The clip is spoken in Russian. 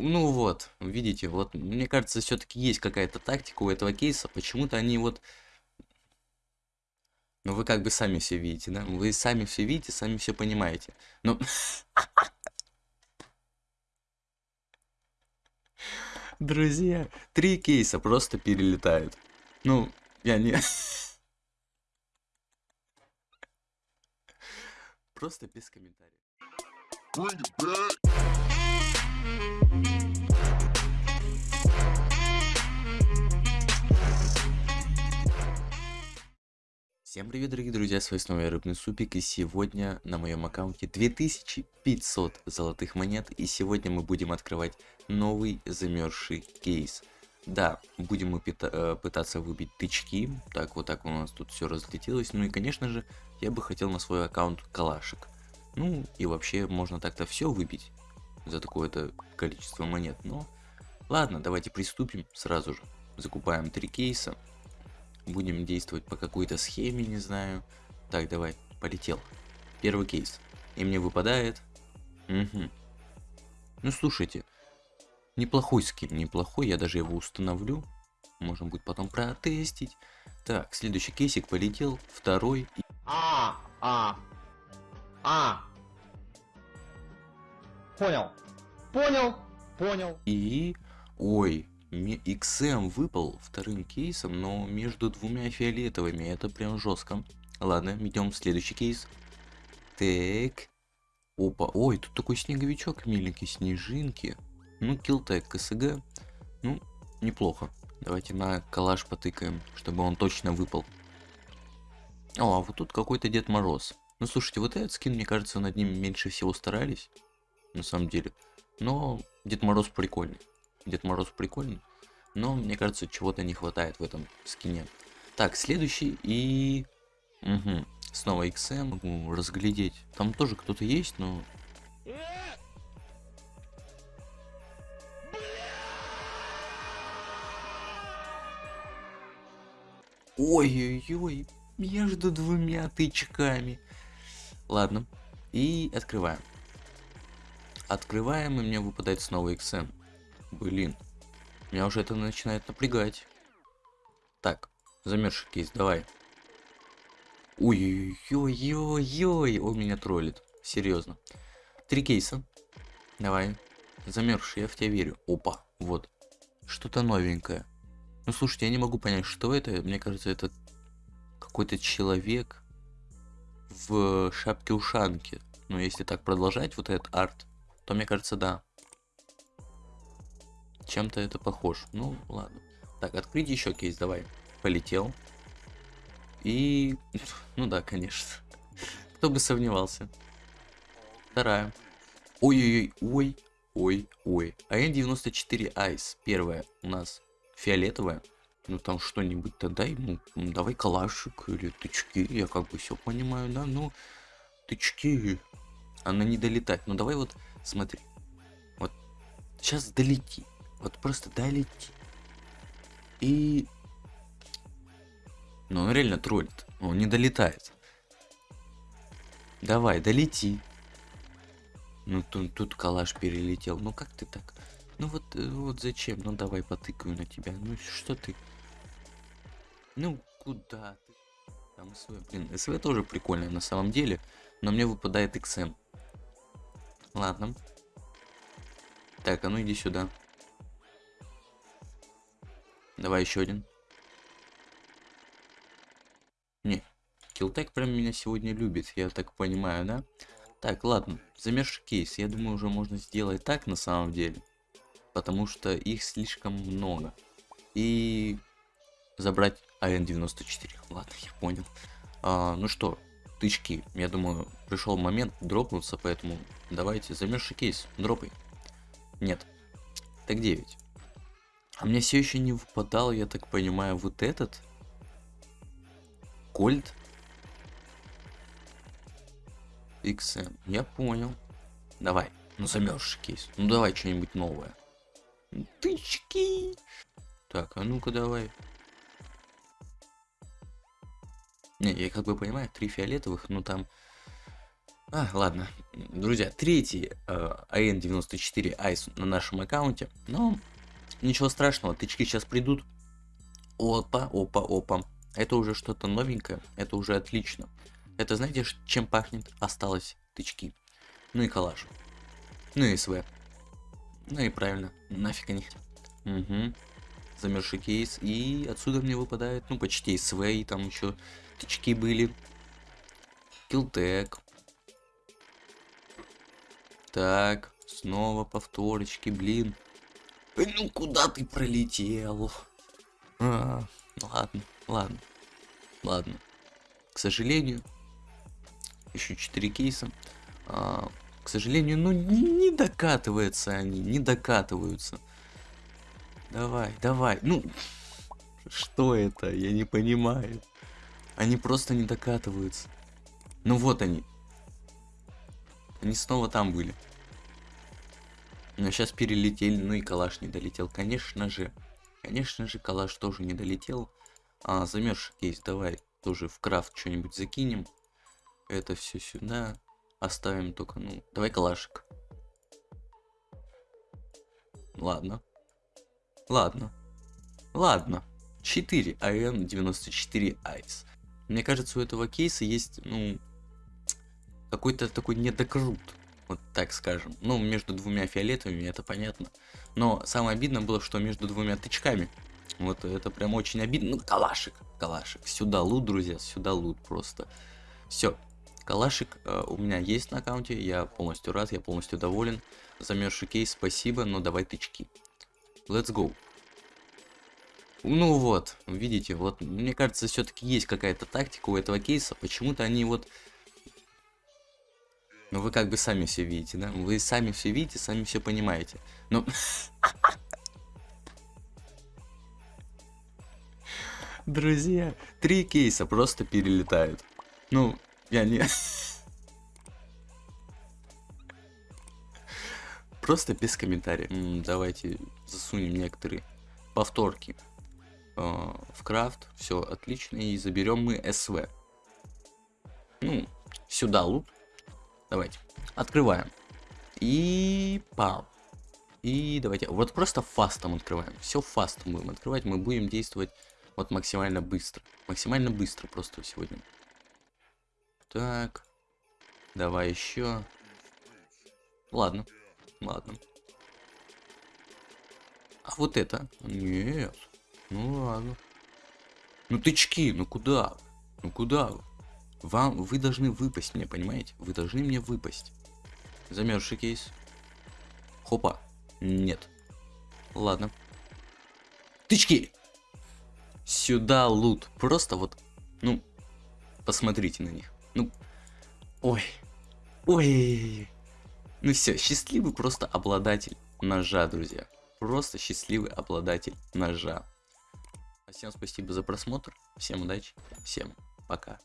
Ну вот, видите, вот мне кажется, все-таки есть какая-то тактика у этого кейса. Почему-то они вот... Ну вы как бы сами все видите, да? Вы сами все видите, сами все понимаете. Но... Друзья, три кейса просто перелетают. Ну, я не... Просто без комментариев. Всем привет, дорогие друзья, с вами снова Рыбный Супик, и сегодня на моем аккаунте 2500 золотых монет, и сегодня мы будем открывать новый замерзший кейс. Да, будем мы э, пытаться выбить тычки, так вот так у нас тут все разлетелось, ну и конечно же, я бы хотел на свой аккаунт калашек. Ну и вообще можно так-то все выбить за такое-то количество монет, но ладно, давайте приступим сразу же. Закупаем три кейса, будем действовать по какой-то схеме, не знаю. Так, давай, полетел. Первый кейс. И мне выпадает... Угу. Ну, слушайте. Неплохой скин, неплохой. Я даже его установлю. Можем будет потом протестить. Так, следующий кейсик полетел. Второй. А, а, а. Понял. Понял. Понял. И... Ой, XM выпал вторым кейсом, но между двумя фиолетовыми. Это прям жестко. Ладно, идем в следующий кейс. Так. Опа, ой, тут такой снеговичок миленький, снежинки. Ну, килтек, КСГ. Ну, неплохо. Давайте на калаш потыкаем, чтобы он точно выпал. О, а вот тут какой-то Дед Мороз. Ну, слушайте, вот этот скин, мне кажется, над ним меньше всего старались. На самом деле. Но Дед Мороз прикольный. Дед Мороз прикольный, но мне кажется, чего-то не хватает в этом скине. Так, следующий и... Угу. Снова XM, могу разглядеть. Там тоже кто-то есть, но... Ой-ой-ой, между двумя тычками. Ладно, и открываем. Открываем, и мне выпадает снова XM. Блин. Меня уже это начинает напрягать. Так, замерзший кейс, давай. Ой-ой-ой-ой-ой, он меня троллит. Серьезно. Три кейса. Давай. Замерзший, я в тебя верю. Опа, вот. Что-то новенькое. Ну слушайте, я не могу понять, что это. Мне кажется, это какой-то человек в шапке-ушанке. Но если так продолжать, вот этот арт, то мне кажется, да чем-то это похож. Ну, ладно. Так, открыть еще кейс, давай. Полетел. И... Ну да, конечно. Кто бы сомневался. Вторая. Ой-ой-ой, ой, ой, ой. АН-94 Айс. Первая у нас фиолетовая. Ну там что-нибудь-то дай, ну, давай калашик или тычки, я как бы все понимаю, да, ну, тычки, она не долетать, ну давай вот, смотри, вот, сейчас долети, вот просто долети. И... Ну, он реально троллит. Он не долетает. Давай, долети. Ну, тут, тут калаш перелетел. Ну, как ты так? Ну, вот, э, вот зачем? Ну, давай потыкаю на тебя. Ну, что ты? Ну, куда ты? Там СВ. Блин, СВ тоже прикольная на самом деле. Но мне выпадает XM. Ладно. Так, а ну иди сюда. Давай еще один. Не, Килтек прям меня сегодня любит, я так понимаю, да? Так, ладно, замерзший кейс, я думаю, уже можно сделать так на самом деле. Потому что их слишком много. И забрать АН-94. Ладно, я понял. А, ну что, тычки. Я думаю, пришел момент дропнуться, поэтому давайте замерзший кейс, дропай. Нет. Так 9. А мне все еще не выпадал, я так понимаю, вот этот. Кольт. XM. Я понял. Давай. Ну замерзший кейс. Ну давай что-нибудь новое. Тычки. Так, а ну-ка давай. Не, я как бы понимаю, три фиолетовых, но там А, ладно. Друзья, третий э, AN94 Ice на нашем аккаунте. Но ничего страшного, тычки сейчас придут. Опа, опа, опа. Это уже что-то новенькое, это уже отлично. Это знаете, чем пахнет? Осталось тычки. Ну и калаш. Ну и СВ. Ну и правильно, нафиг они. Угу. Замерзший кейс. И отсюда мне выпадает, ну, почти СВ, и там еще тычки были. Килтек. Так, снова повторочки, блин. Ну куда ты пролетел? А, ладно, ладно, ладно. К сожалению, еще 4 кейса. А, к сожалению, ну не, не докатываются они, не докатываются. Давай, давай. Ну, что это? Я не понимаю. Они просто не докатываются. Ну вот они. Они снова там были. Но сейчас перелетели, ну и калаш не долетел. Конечно же. Конечно же, калаш тоже не долетел. А, замерзший кейс, давай тоже в крафт что-нибудь закинем. Это все сюда. Оставим только, ну, давай калашик. Ладно. Ладно. Ладно. 4 АН 94 Айс. Мне кажется, у этого кейса есть, ну, какой-то такой недокрут. Вот так скажем. Ну, между двумя фиолетовыми, это понятно. Но самое обидное было, что между двумя тычками. Вот это прям очень обидно. Ну, калашик, калашик. Сюда лут, друзья, сюда лут просто. Все. Калашик э, у меня есть на аккаунте, я полностью рад, я полностью доволен. Замерзший кейс, спасибо, но давай тычки. Let's go. Ну вот, видите, вот мне кажется, все-таки есть какая-то тактика у этого кейса. Почему-то они вот ну вы как бы сами все видите, да? Вы сами все видите, сами все понимаете. Ну... Друзья, три кейса просто перелетают. Ну, я не... Просто без комментариев. Давайте засунем некоторые повторки э, в крафт. Все отлично. И заберем мы СВ. Ну, сюда лут. Давайте. Открываем. И пам. И давайте. Вот просто фастом открываем. Все фастом будем открывать. Мы будем действовать вот максимально быстро. Максимально быстро просто сегодня. Так. Давай еще. Ладно. Ладно. А вот это? Нет. Ну ладно. Ну тычки, ну куда? Ну куда? Вам, вы должны выпасть мне, понимаете? Вы должны мне выпасть. Замерзший кейс. Хопа. Нет. Ладно. Тычки! Сюда лут. Просто вот, ну, посмотрите на них. Ну, ой. Ой. Ну все, счастливый просто обладатель ножа, друзья. Просто счастливый обладатель ножа. Всем спасибо за просмотр. Всем удачи. Всем пока.